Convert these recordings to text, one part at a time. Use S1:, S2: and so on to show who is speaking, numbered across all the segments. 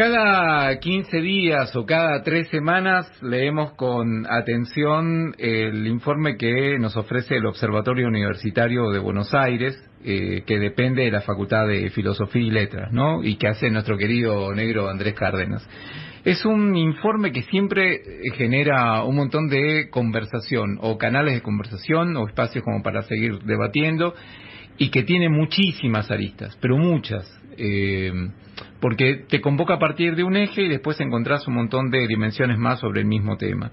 S1: Cada 15 días o cada tres semanas leemos con atención el informe que nos ofrece el Observatorio Universitario de Buenos Aires, eh, que depende de la Facultad de Filosofía y Letras, ¿no? Y que hace nuestro querido negro Andrés Cárdenas. Es un informe que siempre genera un montón de conversación, o canales de conversación, o espacios como para seguir debatiendo, y que tiene muchísimas aristas, pero muchas. Eh, porque te convoca a partir de un eje y después encontrás un montón de dimensiones más sobre el mismo tema.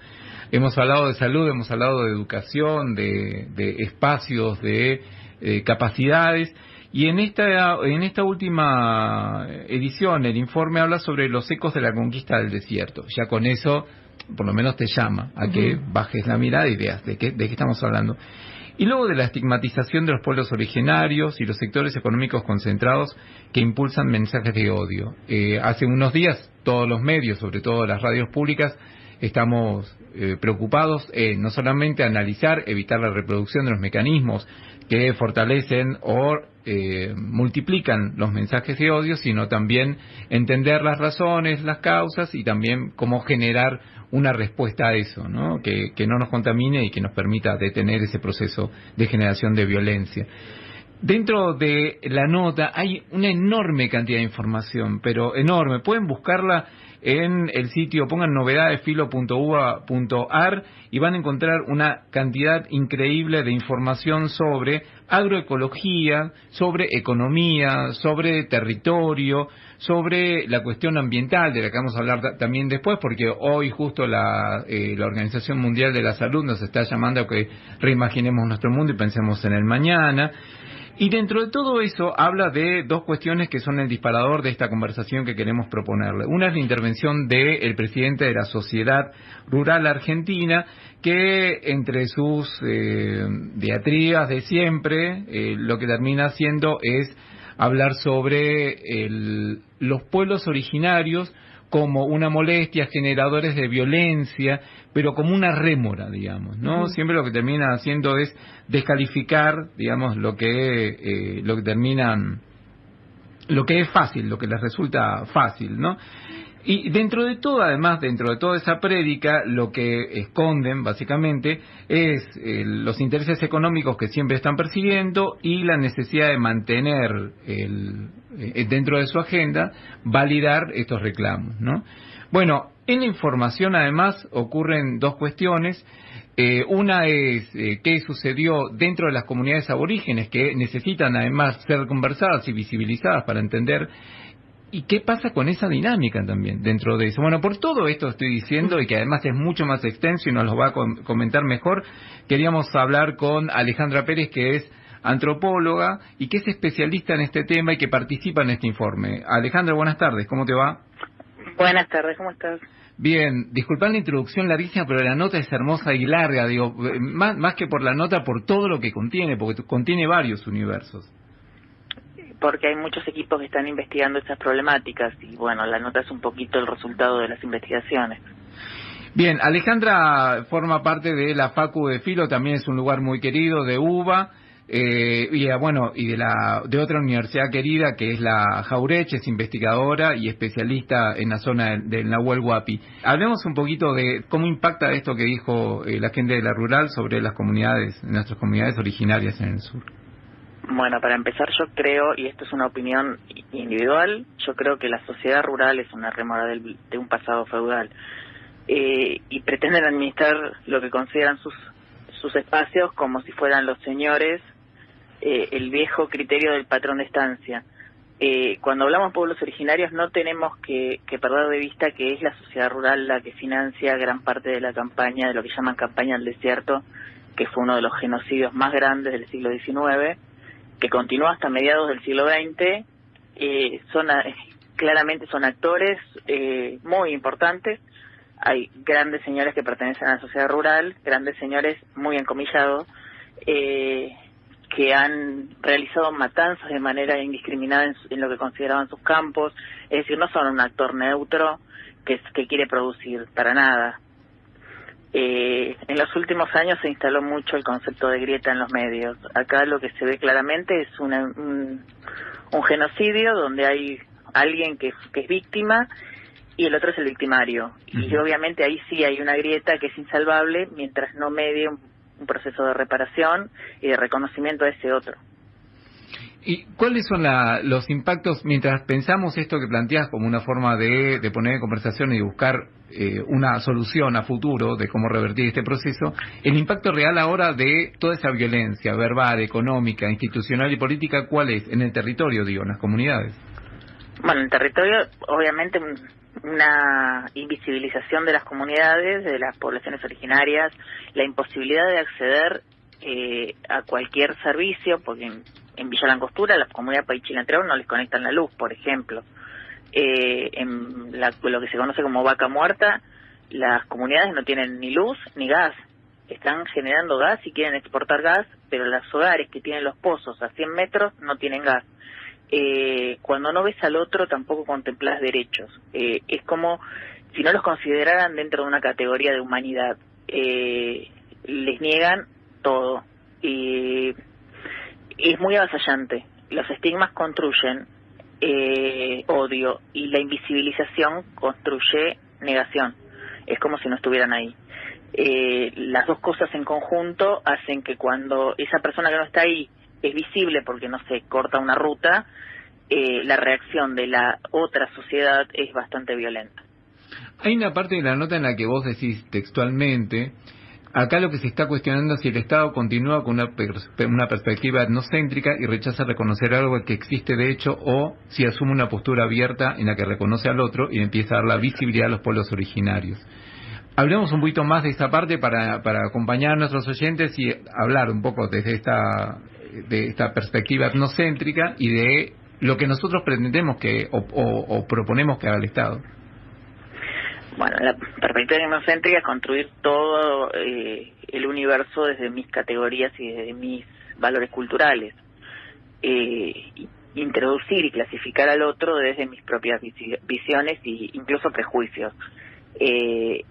S1: Hemos hablado de salud, hemos hablado de educación, de, espacios, de eh, capacidades. Y en esta, en esta última edición, el informe habla sobre los ecos de la conquista del desierto. Ya con eso, por lo menos te llama a que bajes la mirada y veas de qué, de qué estamos hablando. Y luego de la estigmatización de los pueblos originarios y los sectores económicos concentrados que impulsan mensajes de odio. Eh, hace unos días todos los medios, sobre todo las radios públicas, estamos eh, preocupados en no solamente analizar, evitar la reproducción de los mecanismos que fortalecen o eh, multiplican los mensajes de odio, sino también entender las razones, las causas y también cómo generar una respuesta a eso, ¿no? Que, que no nos contamine y que nos permita detener ese proceso de generación de violencia. Dentro de la nota hay una enorme cantidad de información, pero enorme. Pueden buscarla en el sitio, pongan novedadesfilo.uva.ar y van a encontrar una cantidad increíble de información sobre agroecología, sobre economía, sobre territorio, sobre la cuestión ambiental, de la que vamos a hablar también después, porque hoy justo la, eh, la Organización Mundial de la Salud nos está llamando a que reimaginemos nuestro mundo y pensemos en el mañana. Y dentro de todo eso habla de dos cuestiones que son el disparador de esta conversación que queremos proponerle. Una es la intervención del presidente de la Sociedad Rural Argentina, que entre sus eh, diatribas de siempre, eh, lo que termina haciendo es hablar sobre los pueblos originarios como una molestia, generadores de violencia, pero como una rémora, digamos, ¿no? Siempre lo que termina haciendo es descalificar, digamos, lo que, eh, lo que terminan, lo que es fácil, lo que les resulta fácil, ¿no? Y dentro de todo, además, dentro de toda esa prédica, lo que esconden, básicamente, es eh, los intereses económicos que siempre están persiguiendo y la necesidad de mantener el, eh, dentro de su agenda, validar estos reclamos, ¿no? Bueno, en la información, además, ocurren dos cuestiones. Eh, una es qué sucedió dentro de las comunidades aborígenes que necesitan además ser conversadas y visibilizadas para entender ¿Y qué pasa con esa dinámica también dentro de eso? Bueno, por todo esto estoy diciendo y que además es mucho más extenso y nos lo va a comentar mejor, queríamos hablar con Alejandra Pérez, que es antropóloga y que es especialista en este tema y que participa en este informe. Alejandra, buenas tardes, ¿cómo te va?
S2: Buenas tardes, ¿cómo estás?
S1: Bien, disculpad la introducción larguísima, pero la nota es hermosa y larga, digo, más, más que por la nota, por todo lo que contiene, porque contiene varios universos
S2: porque hay muchos equipos que están investigando estas problemáticas y bueno, la nota es un poquito el resultado de las investigaciones.
S1: Bien, Alejandra forma parte de la Facu de Filo, también es un lugar muy querido, de UBA, eh, y bueno, y de, la, de otra universidad querida que es la Jaureche, es investigadora y especialista en la zona del, Nahuel Huapi. Hablemos un poquito de cómo impacta esto que dijo eh, la gente de la rural sobre las comunidades, nuestras comunidades originarias en el sur.
S2: Bueno, para empezar yo creo, y esto es una opinión individual, yo creo que la sociedad rural es una remora de un pasado feudal eh, y pretenden administrar lo que consideran sus, sus espacios como si fueran los señores, eh, el viejo criterio del patrón de estancia. Eh, cuando hablamos de pueblos originarios no tenemos que, que, perder de vista que es la sociedad rural la que financia gran parte de la campaña, de lo que llaman campaña del desierto, que fue uno de los genocidios más grandes del siglo XIX que continuó hasta mediados del siglo XX, eh, son claramente son actores eh, muy importantes. Hay grandes señores que pertenecen a la sociedad rural, grandes señores muy encomillados, eh, que han realizado matanzas de manera indiscriminada en, lo que consideraban sus campos. Es decir, no son un actor neutro que quiere producir para nada. Eh, en los últimos años se instaló mucho el concepto de grieta en los medios. Acá lo que se ve claramente es un, un, genocidio donde hay alguien que, que es víctima y el otro es el victimario. Y obviamente ahí sí hay una grieta que es insalvable mientras no medie un, proceso de reparación y de reconocimiento a ese otro.
S1: ¿Y cuáles son los impactos, mientras pensamos esto que planteas como una forma de, poner en conversación y buscar eh, una solución a futuro de cómo revertir este proceso, el impacto real ahora de toda esa violencia verbal, económica, institucional y política, cuál es en el territorio, digo, en las comunidades?
S2: Bueno, en el territorio, obviamente, una invisibilización de las comunidades, de las poblaciones originarias, la imposibilidad de acceder eh, a cualquier servicio, porque en, Villa Langostura, la comunidad Paichilantreo no les conectan la luz, por ejemplo. Eh, en lo que se conoce como vaca muerta, las comunidades no tienen ni luz ni gas. Están generando gas y quieren exportar gas, pero los hogares que tienen los pozos a 100 metros no tienen gas eh, cuando no ves al otro tampoco contemplas derechos. Eh, es como si no los consideraran dentro de una categoría de humanidad. Eh, les niegan todo. y es muy avasallante. Los estigmas construyen eh, odio y la invisibilización construye negación. Es como si no estuvieran ahí. Eh, las dos cosas en conjunto hacen que cuando esa persona que no está ahí es visible porque no se corta una ruta, eh, la reacción de la otra sociedad es bastante violenta.
S1: Hay una parte de la nota en la que vos decís textualmente, acá lo que se está cuestionando es si el Estado continúa con una, una perspectiva etnocéntrica y rechaza reconocer algo que existe de hecho o si asume una postura abierta en la que reconoce al otro y empieza a dar la visibilidad a los pueblos originarios. Hablemos un poquito más de esta parte para, para acompañar a nuestros oyentes y hablar un poco desde esta de esta perspectiva etnocéntrica y de lo que nosotros pretendemos que o, proponemos que haga el Estado.
S2: Bueno, la perspectiva etnocéntrica es construir todo eh, el universo desde mis categorías y desde mis valores culturales. Eh, introducir y clasificar al otro desde mis propias visiones e incluso prejuicios. Eh,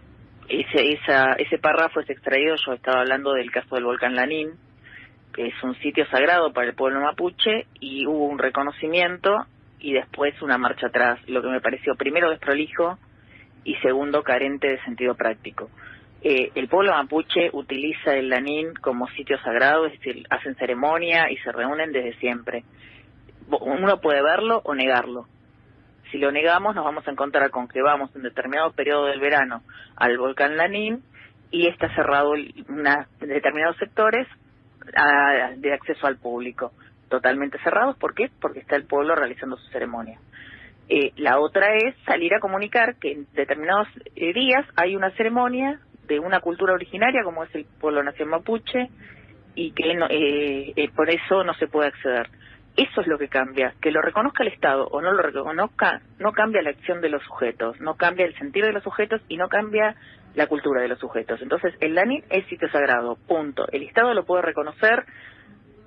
S2: ese, esa, ese párrafo es extraído, yo estaba hablando del caso del volcán Lanín, que es un sitio sagrado para el pueblo mapuche, y hubo un reconocimiento y después una marcha atrás, lo que me pareció primero desprolijo y segundo carente de sentido práctico. Eh, el pueblo mapuche utiliza el Lanín como sitio sagrado, es decir, hacen ceremonia y se reúnen desde siempre. Uno puede verlo o negarlo. Si lo negamos, nos vamos a encontrar con que vamos en determinado periodo del verano al volcán Lanín y está cerrado en determinados sectores de acceso al público, totalmente cerrados. ¿Por qué? Porque está el pueblo realizando su ceremonia. Eh, la otra es salir a comunicar que en determinados eh, días hay una ceremonia de una cultura originaria como es el pueblo nación mapuche y que eh, por eso no se puede acceder. Eso es lo que cambia. Que lo reconozca el Estado o no lo reconozca, no cambia la acción de los sujetos, no cambia el sentido de los sujetos y no cambia la cultura de los sujetos. Entonces, el LANIN es sitio sagrado, punto. El Estado lo puede reconocer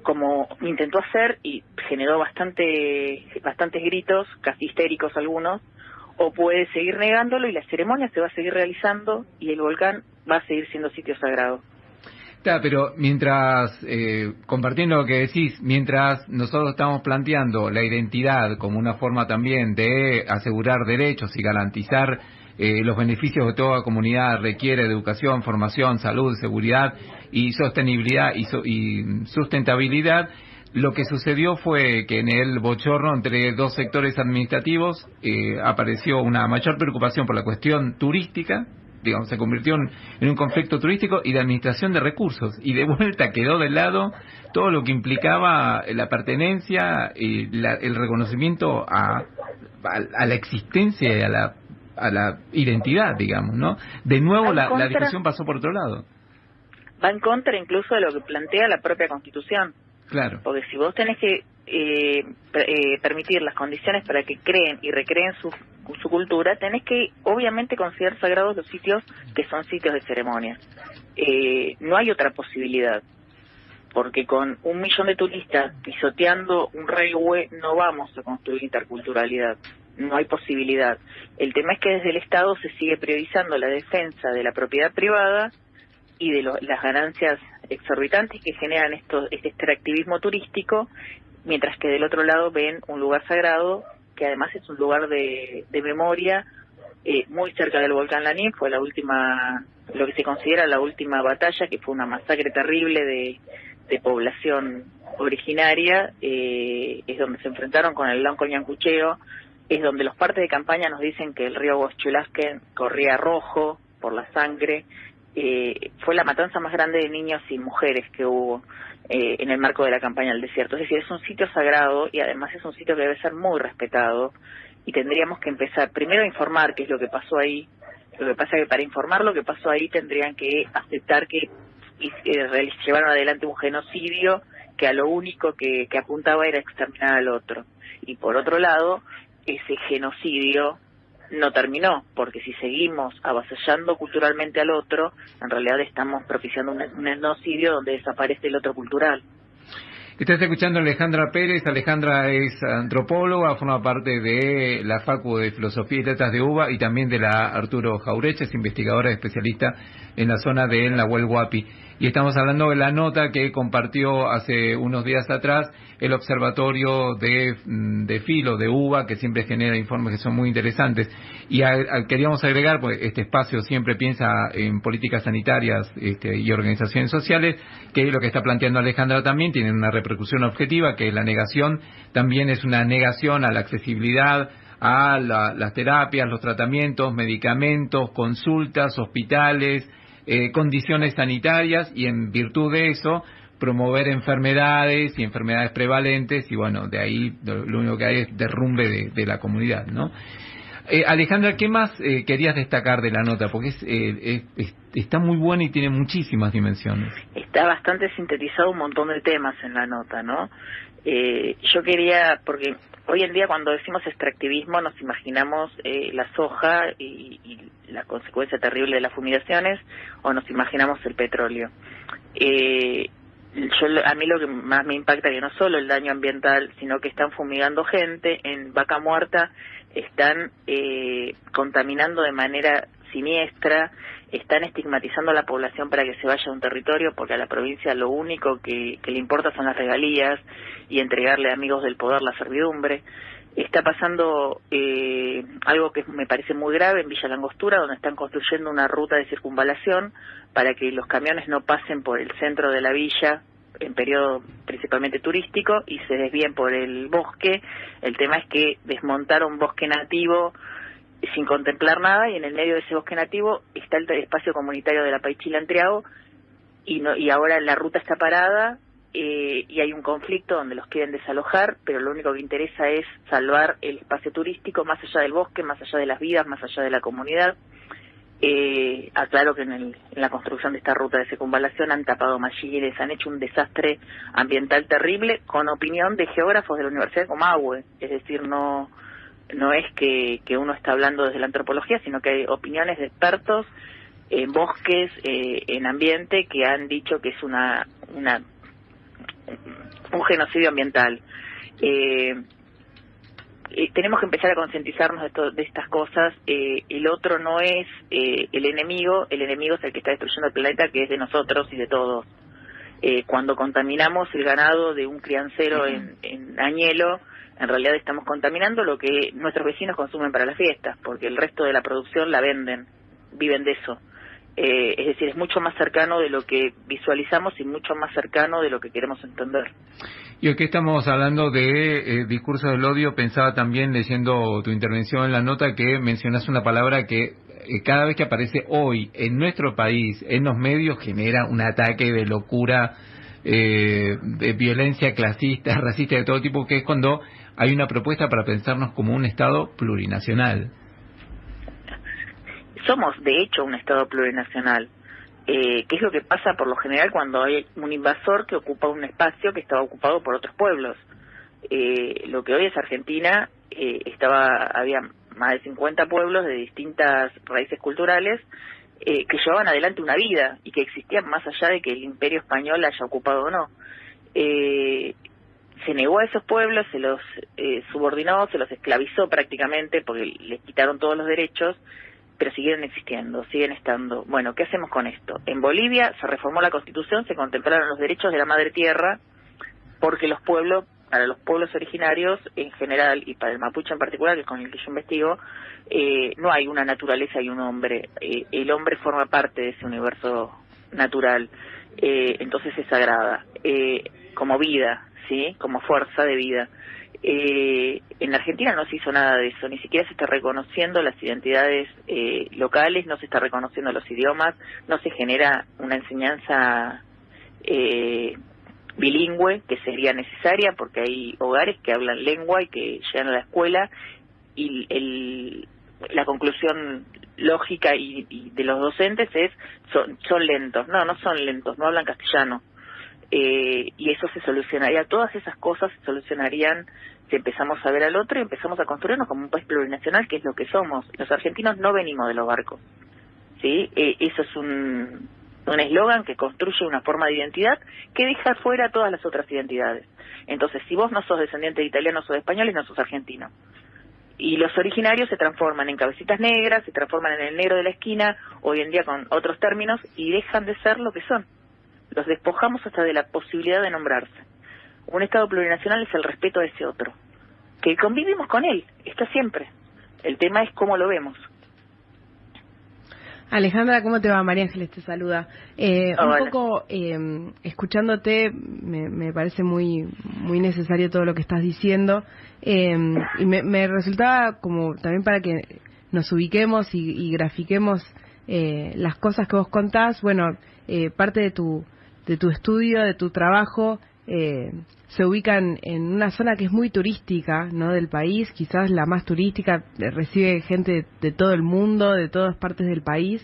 S2: como intentó hacer y generó bastante, bastantes gritos, casi histéricos algunos, o puede seguir negándolo y la ceremonia se va a seguir realizando y el volcán va a seguir siendo sitio sagrado.
S1: Está, pero mientras, eh, compartiendo lo que decís, mientras nosotros estamos planteando la identidad como una forma también de asegurar derechos y garantizar eh, los beneficios de toda comunidad requiere educación, formación, salud, seguridad y sostenibilidad y, y sustentabilidad, lo que sucedió fue que en el bochorno entre dos sectores administrativos eh, apareció una mayor preocupación por la cuestión turística digamos, se convirtió en, un conflicto turístico y de administración de recursos. Y de vuelta quedó de lado todo lo que implicaba la pertenencia y el reconocimiento a, a, la existencia y a la, a la identidad, digamos, ¿no? De nuevo la, la discusión pasó por otro lado.
S2: Va en contra incluso de lo que plantea la propia Constitución.
S1: Claro.
S2: Porque si vos tenés que eh, eh, permitir las condiciones para que creen y recreen su, su cultura, tenés que obviamente considerar sagrados los sitios que son sitios de ceremonia. Eh, no hay otra posibilidad, porque con un millón de turistas pisoteando un railway no vamos a construir interculturalidad, no hay posibilidad. El tema es que desde el Estado se sigue priorizando la defensa de la propiedad privada y de las ganancias exorbitantes que generan este extractivismo turístico, mientras que del otro lado ven un lugar sagrado que además es un lugar de, memoria eh, muy cerca del volcán Lanín, fue la última, lo que se considera la última batalla, que fue una masacre terrible de, población originaria, eh, es donde se enfrentaron con el Lonco Ñancucheo, es donde los partes de campaña nos dicen que el río Huachulasque corría rojo por la sangre, eh, fue la matanza más grande de niños y mujeres que hubo eh, en el marco de la campaña del desierto. Es decir, es un sitio sagrado y además es un sitio que debe ser muy respetado y tendríamos que empezar primero a informar qué es lo que pasó ahí. Lo que pasa es que para informar lo que pasó ahí tendrían que aceptar que eh, llevaron adelante un genocidio que a lo único que apuntaba era exterminar al otro. Y por otro lado, ese genocidio no terminó, porque si seguimos avasallando culturalmente al otro, en realidad estamos propiciando un, un etnocidio donde desaparece el otro cultural.
S1: Estás escuchando a Alejandra Pérez. Alejandra es antropóloga, forma parte de la Facu de Filosofía y Letras de UBA y también de la Arturo Jaureche, es investigadora especialista en la zona de Nahuel Huapi y estamos hablando de la nota que compartió hace unos días atrás el Observatorio de, mm, Filo, de UBA, que siempre genera informes que son muy interesantes. Y queríamos agregar, pues este espacio siempre piensa en políticas sanitarias este, y organizaciones sociales, que lo que está planteando Alejandra también tiene una repercusión objetiva, que la negación también es una negación a la accesibilidad, a las terapias, los tratamientos, medicamentos, consultas, hospitales, eh, condiciones sanitarias y en virtud de eso promover enfermedades y enfermedades prevalentes y bueno, de ahí lo, único que hay es derrumbe de, la comunidad, ¿no? Eh, Alejandra, ¿qué más eh, querías destacar de la nota? Porque está muy buena y tiene muchísimas dimensiones.
S2: Está bastante sintetizado un montón de temas en la nota, ¿no? yo quería, porque Hoy en día cuando decimos extractivismo nos imaginamos eh, la soja y, la consecuencia terrible de las fumigaciones o nos imaginamos el petróleo. Eh, yo, a mí lo que más me impacta que no solo el daño ambiental, sino que están fumigando gente en vaca muerta, están eh, contaminando de manera siniestra, están estigmatizando a la población para que se vaya a un territorio porque a la provincia lo único que, le importa son las regalías y entregarle a amigos del poder la servidumbre. Está pasando eh, algo que me parece muy grave en Villa Langostura, donde están construyendo una ruta de circunvalación para que los camiones no pasen por el centro de la villa en periodo principalmente turístico y se desvíen por el bosque. El tema es que desmontaron bosque nativo sin contemplar nada y en el medio de ese bosque nativo está el espacio comunitario de la Paichila Triago y, no, y ahora la ruta está parada eh, y hay un conflicto donde los quieren desalojar, pero lo único que interesa es salvar el espacio turístico más allá del bosque, más allá de las vidas, más allá de la comunidad. Eh, aclaro que en, el, en la construcción de esta ruta de circunvalación han tapado mallines, han hecho un desastre ambiental terrible con opinión de geógrafos de la Universidad de Comahue, es decir, no no es que, que uno está hablando desde la antropología, sino que hay opiniones de expertos en bosques, eh, en ambiente, que han dicho que es una, una un genocidio ambiental. Eh, eh, tenemos que empezar a concientizarnos de, de estas cosas. el otro no es el enemigo, el enemigo es el que está destruyendo el planeta, que es de nosotros y de todos. cuando contaminamos el ganado de un criancero en, en Añelo, en realidad estamos contaminando lo que nuestros vecinos consumen para las fiestas, porque el resto de la producción la venden, viven de eso. Eh, es decir, es mucho más cercano de lo que visualizamos y mucho más cercano de lo que queremos entender.
S1: Y que estamos hablando de eh, discurso del odio, pensaba también leyendo tu intervención en la nota que mencionas una palabra que eh, cada vez que aparece hoy en nuestro país, en los medios, genera un ataque de locura, de violencia clasista, racista, de todo tipo, que es cuando hay una propuesta para pensarnos como un Estado plurinacional.
S2: Somos, de hecho, un Estado plurinacional. Eh, ¿Qué es lo que pasa por lo general cuando hay un invasor que ocupa un espacio que estaba ocupado por otros pueblos? Eh, lo que hoy es Argentina, eh, estaba había más de 50 pueblos de distintas raíces culturales eh, que llevaban adelante una vida y que existían más allá de que el imperio español haya ocupado o no. Eh, se negó a esos pueblos, se los eh, subordinó, se los esclavizó prácticamente porque les quitaron todos los derechos, pero siguieron existiendo, siguen estando. Bueno, ¿qué hacemos con esto? En Bolivia se reformó la constitución, se contemplaron los derechos de la madre tierra porque los pueblos para los pueblos originarios en general y para el mapuche en particular, que es con el que yo investigo, eh, no hay una naturaleza y un hombre. Eh, el hombre forma parte de ese universo natural, eh, entonces es sagrada, eh, como vida, ¿sí? Como fuerza de vida. Eh, en Argentina no se hizo nada de eso, ni siquiera se está reconociendo las identidades eh, locales, no se está reconociendo los idiomas, no se genera una enseñanza eh, bilingüe que sería necesaria porque hay hogares que hablan lengua y que llegan a la escuela y el, la conclusión lógica y, y, de los docentes es son, son lentos, no, no son lentos, no hablan castellano, eh, y eso se solucionaría, todas esas cosas se solucionarían si empezamos a ver al otro y empezamos a construirnos como un país plurinacional, que es lo que somos. Los argentinos no venimos de los barcos, ¿sí? Eh, eso es un un eslogan que construye una forma de identidad que deja fuera todas las otras identidades. Entonces, si vos no sos descendiente de italianos o de españoles, no sos argentino. Y los originarios se transforman en cabecitas negras, se transforman en el negro de la esquina, hoy en día con otros términos, y dejan de ser lo que son los despojamos hasta de la posibilidad de nombrarse. Un Estado plurinacional es el respeto a ese otro, que convivimos con él, está siempre. El tema es cómo lo vemos.
S3: Alejandra, ¿cómo te va? María Ángeles te saluda. Eh, un poco eh, escuchándote, me, me, parece muy muy necesario todo lo que estás diciendo eh, y me, me, resultaba como también para que nos ubiquemos y, y grafiquemos eh, las cosas que vos contás. Bueno, eh, parte de tu de tu estudio, de tu trabajo, eh, se ubican en una zona que es muy turística ¿no? del país, quizás la más turística, eh, recibe gente de, todo el mundo, de todas partes del país.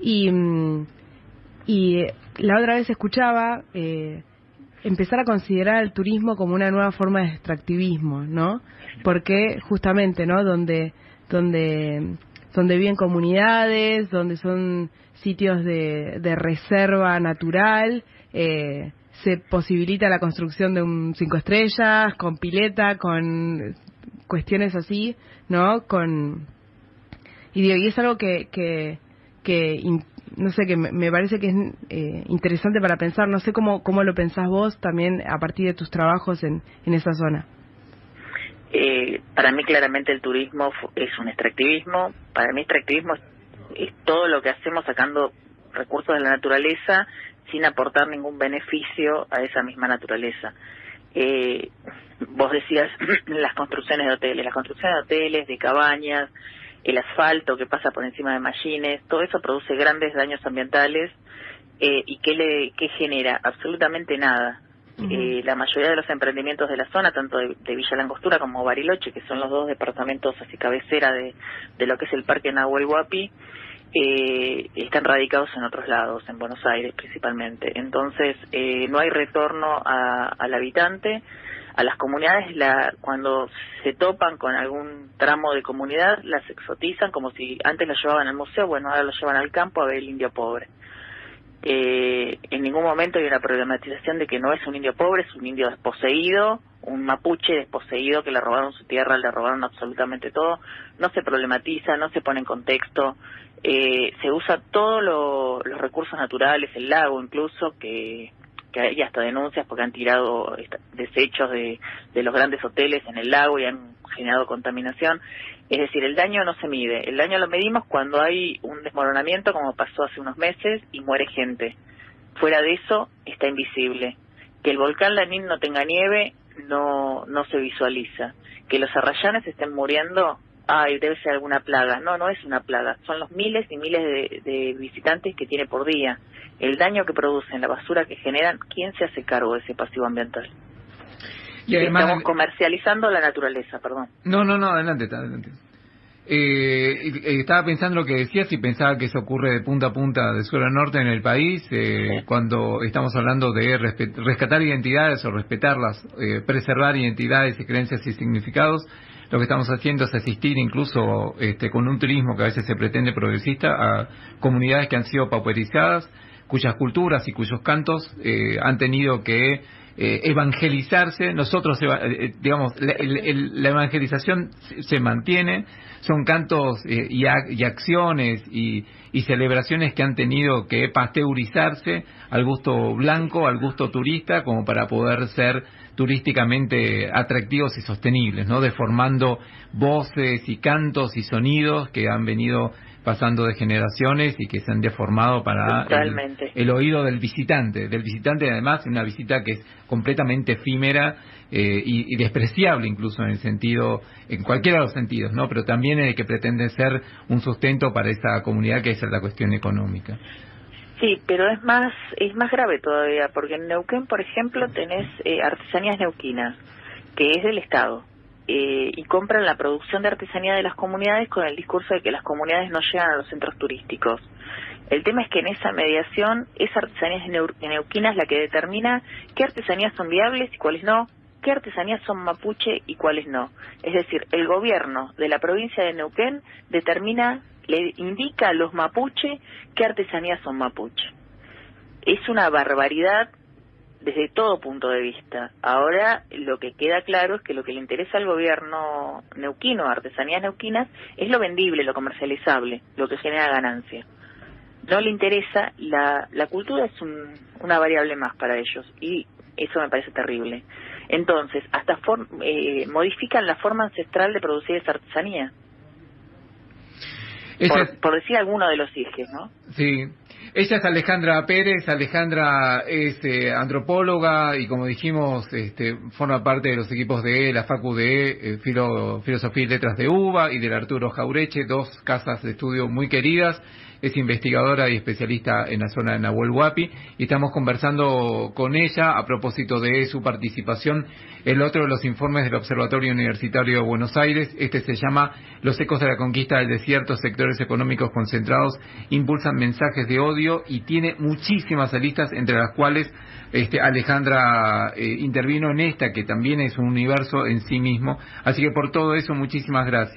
S3: Y, mm, y eh, la otra vez escuchaba eh, empezar a considerar el turismo como una nueva forma de extractivismo, ¿no? Porque justamente, ¿no? Donde, donde, donde viven comunidades, donde son sitios de, de reserva natural, eh, se posibilita la construcción de un cinco estrellas, con pileta, con cuestiones así, ¿no? Con y, es algo que, que, que no sé, que me, parece que es eh, interesante para pensar. No sé cómo, cómo lo pensás vos también a partir de tus trabajos en, en esa zona.
S2: Eh, para mí claramente el turismo es un extractivismo. Para mí extractivismo es todo lo que hacemos sacando recursos de la naturaleza sin aportar ningún beneficio a esa misma naturaleza. Eh, vos decías las construcciones de hoteles, las construcciones de hoteles, de cabañas, el asfalto que pasa por encima de machines, todo eso produce grandes daños ambientales eh, y ¿qué, le, qué genera? Absolutamente nada. eh, la mayoría de los emprendimientos de la zona, tanto de, de, Villa Langostura como Bariloche, que son los dos departamentos así cabecera de, de lo que es el Parque Nahuel Huapi, eh, están radicados en otros lados, en Buenos Aires principalmente. Entonces, eh, no hay retorno a, al habitante. A las comunidades, la, cuando se topan con algún tramo de comunidad, las exotizan como si antes las llevaban al museo, bueno, ahora lo llevan al campo a ver el indio pobre. Eh, en ningún momento hay una problematización de que no es un indio pobre, es un indio desposeído, un mapuche desposeído que le robaron su tierra, le robaron absolutamente todo. No se problematiza, no se pone en contexto, eh, se usa todos lo, los recursos naturales, el lago incluso, que, que hay hasta denuncias porque han tirado desechos de, los grandes hoteles en el lago y han generado contaminación. Es decir, el daño no se mide. El daño lo medimos cuando hay un desmoronamiento, como pasó hace unos meses, y muere gente. Fuera de eso, está invisible. Que el volcán Lanín no tenga nieve, no, no se visualiza. Que los arrayanes estén muriendo, ay, debe ser alguna plaga. No, no es una plaga. Son los miles y miles de, de visitantes que tiene por día. El daño que producen, la basura que generan, ¿quién se hace cargo de ese pasivo ambiental? Y además, Estamos comercializando la naturaleza, perdón.
S1: No, no, no, adelante, adelante. Eh, estaba pensando lo que decías y pensaba que eso ocurre de punta a punta, de sur a norte en el país, eh, sí. cuando estamos hablando de rescatar identidades o respetarlas, eh, preservar identidades y creencias y significados. Lo que estamos haciendo es asistir incluso este, con un turismo que a veces se pretende progresista a comunidades que han sido pauperizadas, cuyas culturas y cuyos cantos eh, han tenido que eh, evangelizarse. Nosotros, eh, digamos, la, evangelización se mantiene, son cantos y, y, acciones y, y, celebraciones que han tenido que pasteurizarse al gusto blanco, al gusto turista, como para poder ser turísticamente atractivos y sostenibles, ¿no? Deformando voces y cantos y sonidos que han venido pasando de generaciones y que se han deformado para el, oído del visitante, del visitante además una visita que es completamente efímera eh, y, despreciable incluso en el sentido, en cualquiera de los sentidos, ¿no? Pero también el que pretende ser un sustento para esa comunidad que es la cuestión económica.
S2: Sí, pero es más es más grave todavía porque en Neuquén, por ejemplo, tenés eh, artesanías neuquinas que es del Estado eh, y compran la producción de artesanía de las comunidades con el discurso de que las comunidades no llegan a los centros turísticos. El tema es que en esa mediación, esa artesanía de neuquina es la que determina qué artesanías son viables y cuáles no, qué artesanías son mapuche y cuáles no. Es decir, el gobierno de la provincia de Neuquén determina, le indica a los mapuche qué artesanías son mapuche. Es una barbaridad desde todo punto de vista. Ahora lo que queda claro es que lo que le interesa al gobierno neuquino, artesanías neuquinas, es lo vendible, lo comercializable, lo que genera ganancia. No le interesa, la, la cultura es una variable más para ellos y eso me parece terrible. Entonces, hasta eh, modifican la forma ancestral de producir esa artesanía. Por, por, decir alguno de los ejes, ¿no?
S1: Sí, ella es Alejandra Pérez. Alejandra es eh, antropóloga y, como dijimos, este, forma parte de los equipos de la Facu de eh, Filosofía y Letras de UBA y del Arturo Jaureche, dos casas de estudio muy queridas es investigadora y especialista en la zona de Nahuel Huapi, y estamos conversando con ella a propósito de su participación en otro de los informes del Observatorio Universitario de Buenos Aires. Este se llama Los ecos de la conquista del desierto, sectores económicos concentrados impulsan mensajes de odio y tiene muchísimas listas, entre las cuales este, Alejandra eh, intervino en esta, que también es un universo en sí mismo. Así que por todo eso, muchísimas gracias.